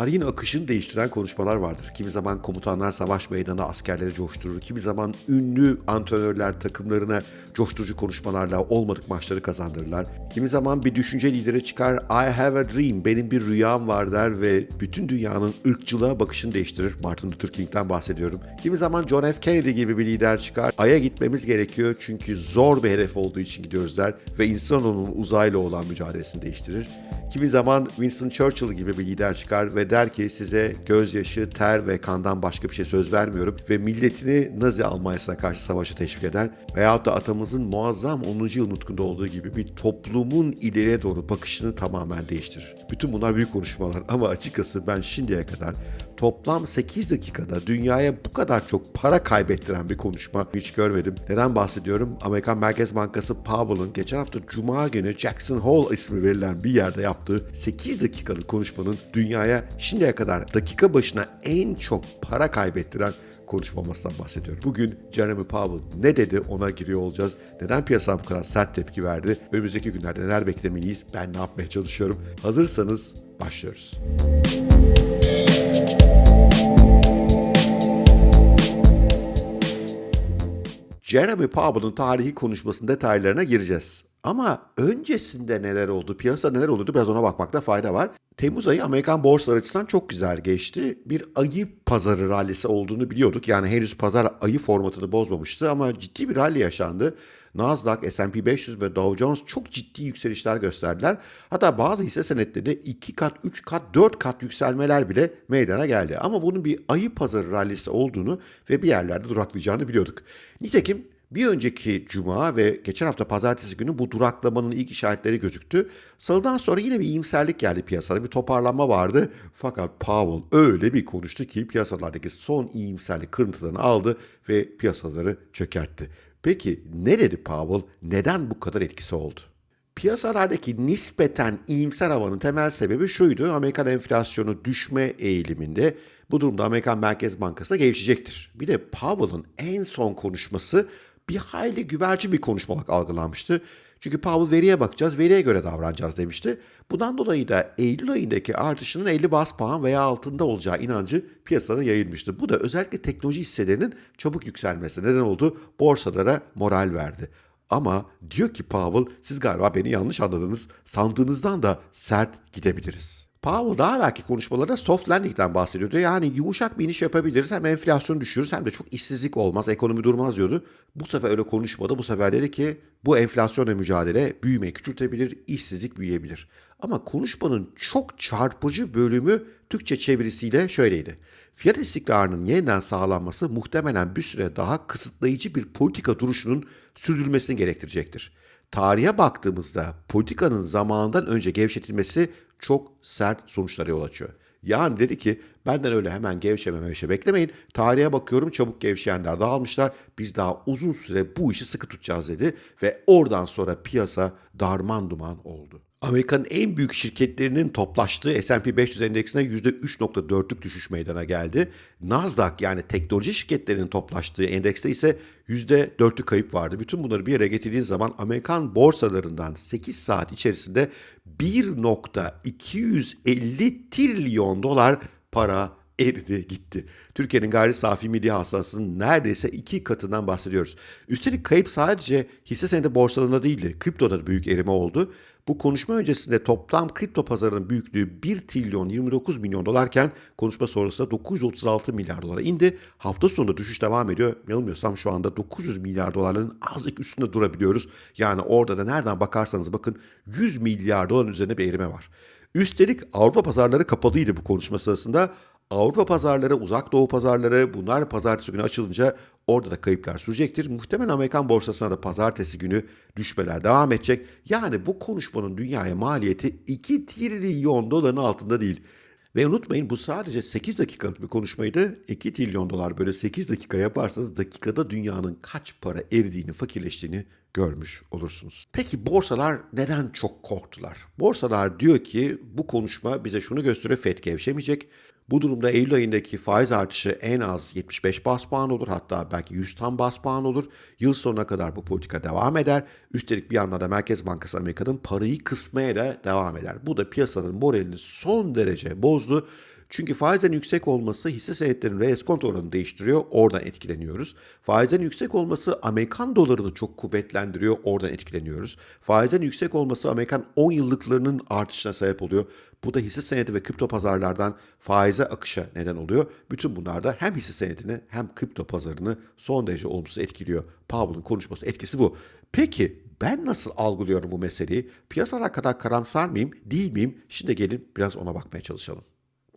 tarihin akışını değiştiren konuşmalar vardır. Kimi zaman komutanlar savaş meydanında askerleri coşturur. Kimi zaman ünlü antrenörler takımlarına coşturucu konuşmalarla olmadık maçları kazandırırlar. Kimi zaman bir düşünce lideri çıkar, I have a dream, benim bir rüyam var der ve bütün dünyanın ırkçılığa bakışını değiştirir. Martin Luther King'den bahsediyorum. Kimi zaman John F. Kennedy gibi bir lider çıkar, Ay'a gitmemiz gerekiyor çünkü zor bir hedef olduğu için gidiyoruz der ve insanoğlunun uzayla olan mücadelesini değiştirir. Kimi zaman Winston Churchill gibi bir lider çıkar ve der ki size gözyaşı, ter ve kandan başka bir şey söz vermiyorum ve milletini Nazi Almanya'sına karşı savaşa teşvik eder. Veyahut da atamızın muazzam 10. yıl nutkunda olduğu gibi bir toplumun ileriye doğru bakışını tamamen değiştirir. Bütün bunlar büyük konuşmalar ama açıkçası ben şimdiye kadar toplam 8 dakikada dünyaya bu kadar çok para kaybettiren bir konuşma hiç görmedim. Neden bahsediyorum? Amerikan Merkez Bankası Powell'ın geçen hafta Cuma günü Jackson Hole ismi verilen bir yerde yaptığı 8 dakikalık konuşmanın dünyaya şimdiye kadar dakika başına en çok para kaybettiren konuşmamasından bahsediyorum. Bugün Jeremy Powell ne dedi ona giriyor olacağız. Neden piyasa bu kadar sert tepki verdi? Önümüzdeki günlerde neler beklemeliyiz? Ben ne yapmaya çalışıyorum? Hazırsanız başlıyoruz. Jeremy Powell'ın tarihi konuşmasının detaylarına gireceğiz. Ama öncesinde neler oldu, piyasa neler oldu biraz ona bakmakta fayda var. Temmuz ayı Amerikan borsalar açısından çok güzel geçti. Bir ayı pazarı rallisi olduğunu biliyorduk. Yani henüz pazar ayı formatını bozmamıştı ama ciddi bir rally yaşandı. Nasdaq, S&P 500 ve Dow Jones çok ciddi yükselişler gösterdiler. Hatta bazı hisse senetleri 2 kat, 3 kat, 4 kat yükselmeler bile meydana geldi. Ama bunun bir ayı pazarı rallisi olduğunu ve bir yerlerde duraklayacağını biliyorduk. Nitekim bir önceki cuma ve geçen hafta pazartesi günü bu duraklamanın ilk işaretleri gözüktü. Salıdan sonra yine bir iyimserlik geldi piyasada. Bir toparlanma vardı. Fakat Powell öyle bir konuştu ki piyasalardaki son iyimserlik kırıntılarını aldı ve piyasaları çökertti. Peki ne dedi Powell? Neden bu kadar etkisi oldu? Piyasalardaki nispeten iyimser havanın temel sebebi şuydu. Amerikan enflasyonu düşme eğiliminde. Bu durumda Amerikan Merkez Bankası da gevşecektir. Bir de Powell'ın en son konuşması bir hayli güverci bir konuşma olarak algılanmıştı. Çünkü Powell veriye bakacağız, veriye göre davranacağız demişti. Bundan dolayı da Eylül ayındaki artışının 50 bas puan veya altında olacağı inancı piyasada yayılmıştı. Bu da özellikle teknoloji hisselerinin çabuk yükselmesi neden oldu. Borsalara moral verdi. Ama diyor ki Powell siz galiba beni yanlış anladınız. Sandığınızdan da sert gidebiliriz. Powell daha belki konuşmalarında soft landing'den bahsediyordu. Yani yumuşak bir iniş yapabiliriz. Hem enflasyon düşürürüz hem de çok işsizlik olmaz, ekonomi durmaz diyordu. Bu sefer öyle konuşmadı. Bu sefer dedi ki bu enflasyonla mücadele büyümeyi küçültebilir, işsizlik büyüyebilir. Ama konuşmanın çok çarpıcı bölümü Türkçe çevirisiyle şöyleydi. Fiyat istikrarının yeniden sağlanması muhtemelen bir süre daha kısıtlayıcı bir politika duruşunun sürdürülmesini gerektirecektir. Tarihe baktığımızda politikanın zamanından önce gevşetilmesi çok sert sonuçlara yol açıyor. Yani dedi ki benden öyle hemen gevşeme mevşe beklemeyin. Tarihe bakıyorum çabuk gevşeyenler dağılmışlar. Biz daha uzun süre bu işi sıkı tutacağız dedi. Ve oradan sonra piyasa darman duman oldu. Amerika'nın en büyük şirketlerinin toplaştığı S&P 500 endeksine %3.4'lük düşüş meydana geldi. Nasdaq yani teknoloji şirketlerinin toplaştığı endekste ise %4'lük kayıp vardı. Bütün bunları bir yere getirdiğiniz zaman Amerikan borsalarından 8 saat içerisinde 1.250 trilyon dolar para eridi gitti. Türkiye'nin gayri safi milli hasılasının neredeyse iki katından bahsediyoruz. Üstelik kayıp sadece hisse senedi borsalarında değildi. Kriptoda da büyük erime oldu. Bu konuşma öncesinde toplam kripto pazarının büyüklüğü 1 trilyon 29 milyon dolarken konuşma sonrasında 936 milyar dolara indi. Hafta sonunda düşüş devam ediyor. Yanılmıyorsam şu anda 900 milyar doların azıcık üstünde durabiliyoruz. Yani orada da nereden bakarsanız bakın 100 milyar doların üzerinde bir erime var. Üstelik Avrupa pazarları kapalıydı bu konuşma sırasında. Avrupa pazarları, uzak doğu pazarları bunlar pazartesi günü açılınca orada da kayıplar sürecektir. Muhtemelen Amerikan borsasına da pazartesi günü düşmeler devam edecek. Yani bu konuşmanın dünyaya maliyeti 2 trilyon doların altında değil. Ve unutmayın bu sadece 8 dakikalık bir konuşmaydı. 2 trilyon dolar böyle 8 dakika yaparsanız dakikada dünyanın kaç para eridiğini, fakirleştiğini görmüş olursunuz. Peki borsalar neden çok korktular? Borsalar diyor ki bu konuşma bize şunu gösteriyor. FED gevşemeyecek. Bu durumda Eylül ayındaki faiz artışı en az 75 bas puan olur hatta belki 100 tam bas puan olur. Yıl sonuna kadar bu politika devam eder. Üstelik bir yandan da Merkez Bankası Amerika'nın parayı kısmaya da devam eder. Bu da piyasanın moralini son derece bozdu. Çünkü faizlerin yüksek olması hisse senetlerinin reeskont oranını değiştiriyor. Oradan etkileniyoruz. Faizlerin yüksek olması Amerikan dolarını çok kuvvetlendiriyor. Oradan etkileniyoruz. Faizlerin yüksek olması Amerikan 10 yıllıklarının artışına sebep oluyor. Bu da hisse senedi ve kripto pazarlardan faize akışa neden oluyor. Bütün bunlar da hem hisse senedini hem kripto pazarını son derece olumsuz etkiliyor. Powell'ın konuşması etkisi bu. Peki ben nasıl algılıyorum bu meseleyi? Piyasalar kadar karamsar mıyım, değil miyim? Şimdi gelin biraz ona bakmaya çalışalım.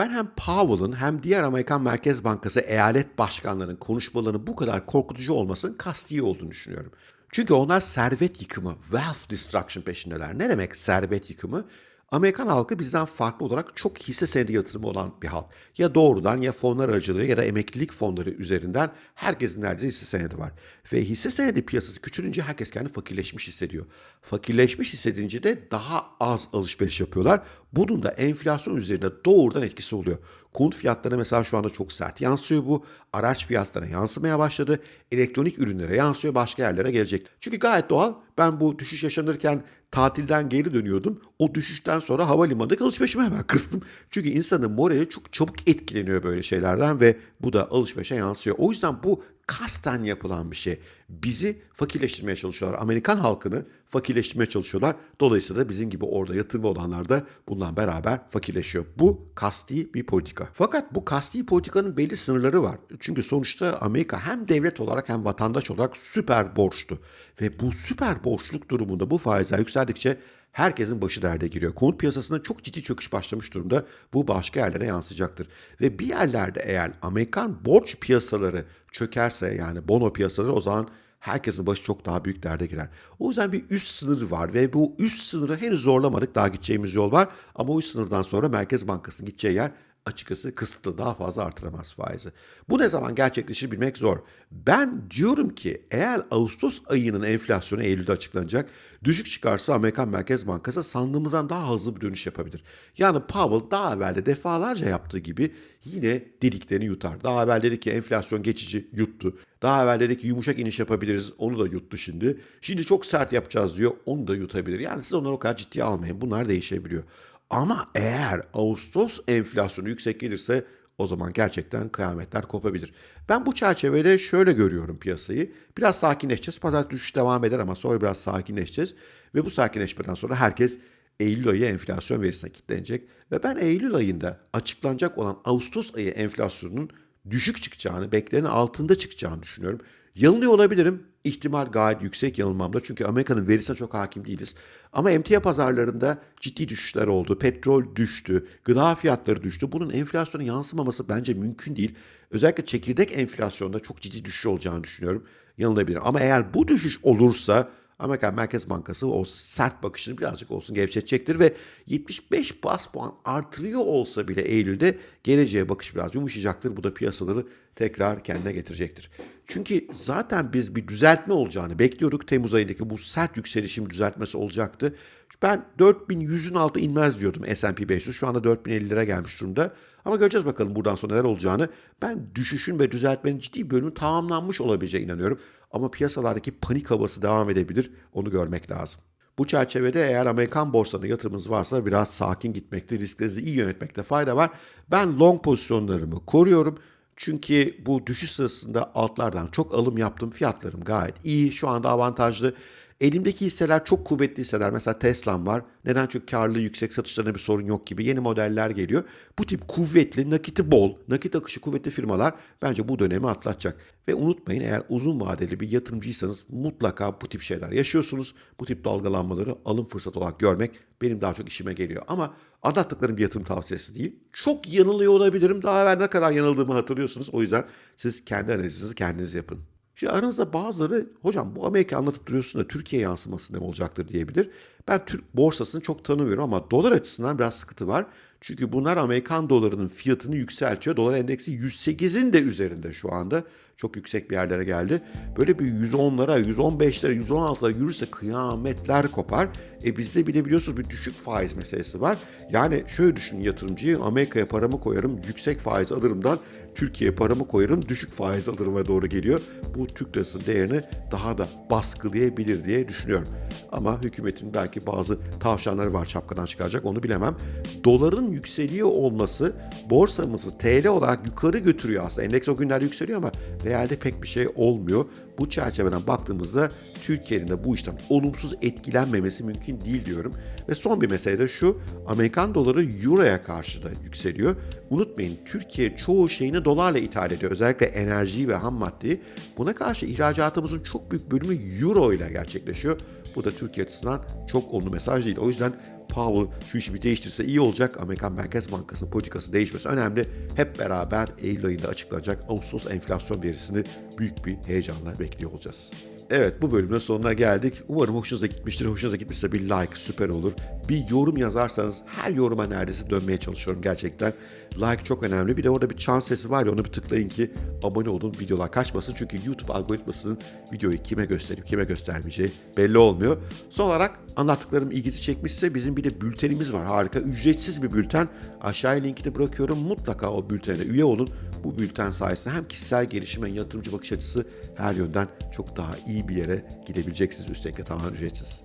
Ben hem Powell'ın hem diğer Amerikan Merkez Bankası eyalet başkanlarının konuşmalarının bu kadar korkutucu olmasının kasti olduğunu düşünüyorum. Çünkü onlar servet yıkımı, wealth destruction peşindeler. Ne demek servet yıkımı? Amerikan halkı bizden farklı olarak çok hisse senedi yatırımı olan bir halk. Ya doğrudan ya fonlar aracılığıyla ya da emeklilik fonları üzerinden herkesin neredeyse hisse senedi var. Ve hisse senedi piyasası küçülünce herkes kendini fakirleşmiş hissediyor. Fakirleşmiş hissedince de daha az alışveriş yapıyorlar. Bunun da enflasyon üzerinde doğrudan etkisi oluyor. Konut fiyatlarına mesela şu anda çok sert yansıyor bu. Araç fiyatlarına yansımaya başladı. Elektronik ürünlere yansıyor, başka yerlere gelecek. Çünkü gayet doğal. Ben bu düşüş yaşanırken tatilden geri dönüyordum. O düşüşten sonra havalimanında alışverişimi hemen kıstım. Çünkü insanın morali çok çabuk etkileniyor böyle şeylerden ve bu da alışverişe yansıyor. O yüzden bu kasten yapılan bir şey. Bizi fakirleştirmeye çalışıyorlar. Amerikan halkını fakirleştirmeye çalışıyorlar. Dolayısıyla da bizim gibi orada yatırımı olanlar da bununla beraber fakirleşiyor. Bu kasti bir politika. Fakat bu kasti politikanın belli sınırları var. Çünkü sonuçta Amerika hem devlet olarak hem vatandaş olarak süper borçlu. Ve bu süper borçluk durumunda bu faizler yükseldikçe herkesin başı derde giriyor. Konut piyasasında çok ciddi çöküş başlamış durumda. Bu başka yerlere yansıyacaktır. Ve bir yerlerde eğer Amerikan borç piyasaları çökerse yani bono piyasaları o zaman herkesin başı çok daha büyük derde girer. O yüzden bir üst sınır var ve bu üst sınırı henüz zorlamadık. Daha gideceğimiz yol var ama o üst sınırdan sonra Merkez Bankası'nın gideceği yer açıkçası kısıtlı daha fazla artıramaz faizi. Bu ne zaman gerçekleşir bilmek zor. Ben diyorum ki eğer Ağustos ayının enflasyonu Eylül'de açıklanacak düşük çıkarsa Amerikan Merkez Bankası sandığımızdan daha hızlı bir dönüş yapabilir. Yani Powell daha evvel de defalarca yaptığı gibi yine dediklerini yutar. Daha evvel dedi ki enflasyon geçici yuttu. Daha evvel dedi ki yumuşak iniş yapabiliriz onu da yuttu şimdi. Şimdi çok sert yapacağız diyor onu da yutabilir. Yani siz onları o kadar ciddiye almayın bunlar değişebiliyor. Ama eğer Ağustos enflasyonu yüksek gelirse o zaman gerçekten kıyametler kopabilir. Ben bu çerçevede şöyle görüyorum piyasayı. Biraz sakinleşeceğiz. Pazar düşüş devam eder ama sonra biraz sakinleşeceğiz. Ve bu sakinleşmeden sonra herkes Eylül ayı enflasyon verisine kilitlenecek. Ve ben Eylül ayında açıklanacak olan Ağustos ayı enflasyonunun düşük çıkacağını, beklenenin altında çıkacağını düşünüyorum. Yanılıyor olabilirim. İhtimal gayet yüksek yanılmamda. Çünkü Amerika'nın verisine çok hakim değiliz. Ama emtia pazarlarında ciddi düşüşler oldu. Petrol düştü. Gıda fiyatları düştü. Bunun enflasyona yansımaması bence mümkün değil. Özellikle çekirdek enflasyonda çok ciddi düşüş olacağını düşünüyorum. Yanılabilir. Ama eğer bu düşüş olursa Amerikan Merkez Bankası o sert bakışını birazcık olsun gevşetecektir ve 75 bas puan artırıyor olsa bile Eylül'de geleceğe bakış biraz yumuşayacaktır. Bu da piyasaları tekrar kendine getirecektir. Çünkü zaten biz bir düzeltme olacağını bekliyorduk. Temmuz ayındaki bu sert yükselişin düzeltmesi olacaktı. Ben 4100'ün altı inmez diyordum S&P 500. Şu anda 4050'lere gelmiş durumda. Ama göreceğiz bakalım buradan sonra neler olacağını. Ben düşüşün ve düzeltmenin ciddi bölümü tamamlanmış olabileceğine inanıyorum. Ama piyasalardaki panik havası devam edebilir. Onu görmek lazım. Bu çerçevede eğer Amerikan borsalarına yatırımınız varsa biraz sakin gitmekte, risklerinizi iyi yönetmekte fayda var. Ben long pozisyonlarımı koruyorum. Çünkü bu düşüş sırasında altlardan çok alım yaptım. Fiyatlarım gayet iyi. Şu anda avantajlı. Elimdeki hisseler çok kuvvetli hisseler. Mesela Tesla'm var. Neden? Çünkü karlı yüksek satışlarında bir sorun yok gibi. Yeni modeller geliyor. Bu tip kuvvetli, nakiti bol, nakit akışı kuvvetli firmalar bence bu dönemi atlatacak. Ve unutmayın eğer uzun vadeli bir yatırımcıysanız mutlaka bu tip şeyler yaşıyorsunuz. Bu tip dalgalanmaları alım fırsatı olarak görmek benim daha çok işime geliyor. Ama anlattıklarım bir yatırım tavsiyesi değil. Çok yanılıyor olabilirim. Daha evvel ne kadar yanıldığımı hatırlıyorsunuz. O yüzden siz kendi analizinizi kendiniz yapın. Şimdi aranızda bazıları hocam bu Amerika anlatıp duruyorsun da Türkiye yansıması ne olacaktır diyebilir. Ben Türk borsasını çok tanımıyorum ama dolar açısından biraz sıkıntı var. Çünkü bunlar Amerikan dolarının fiyatını yükseltiyor. Dolar endeksi 108'in de üzerinde şu anda. Çok yüksek bir yerlere geldi. Böyle bir 110'lara, 115'lere, 116'lara yürürse kıyametler kopar. E bizde bir de biliyorsunuz bir düşük faiz meselesi var. Yani şöyle düşünün yatırımcıyı Amerika'ya paramı koyarım yüksek faiz alırımdan Türkiye'ye paramı koyarım düşük faiz alırıma doğru geliyor. Bu Türk lirasının değerini daha da baskılayabilir diye düşünüyorum. Ama hükümetin belki bazı tavşanları var çapkadan çıkaracak onu bilemem. Doların yükseliyor olması borsamızı TL olarak yukarı götürüyor aslında. Endeks o günlerde yükseliyor ama realde pek bir şey olmuyor. Bu çerçeveden baktığımızda Türkiye'nin de bu işten olumsuz etkilenmemesi mümkün değil diyorum. Ve son bir mesele de şu. Amerikan doları Euro'ya karşı da yükseliyor. Unutmayın Türkiye çoğu şeyini dolarla ithal ediyor. Özellikle enerjiyi ve ham maddeyi. Buna karşı ihracatımızın çok büyük bölümü Euro ile gerçekleşiyor. Bu da Türkiye açısından çok olumlu mesaj değil. O yüzden Powell şu işi bir değiştirse iyi olacak. Amerikan Merkez Bankası'nın politikası değişmesi önemli. Hep beraber Eylül ayında açıklanacak Ağustos enflasyon verisini büyük bir heyecanla bekliyor olacağız. Evet bu bölümün sonuna geldik. Umarım hoşunuza gitmiştir. Hoşunuza gitmişse bir like süper olur. Bir yorum yazarsanız her yoruma neredeyse dönmeye çalışıyorum gerçekten. Like çok önemli. Bir de orada bir çan sesi var ya onu bir tıklayın ki abone olun videolar kaçmasın. Çünkü YouTube algoritmasının videoyu kime gösterip kime göstermeyeceği belli olmuyor. Son olarak anlattıklarım ilgisi çekmişse bizim bir de bültenimiz var. Harika ücretsiz bir bülten. Aşağıya linkini bırakıyorum. Mutlaka o bültene üye olun. Bu bülten sayesinde hem kişisel gelişim hem yatırımcı bakış açısı her yönden çok daha iyi bir yere gidebileceksiniz. Üstelik de tamamen ücretsiz.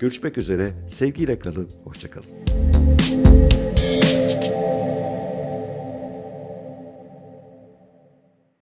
Görüşmek üzere. Sevgiyle kalın. Hoşçakalın.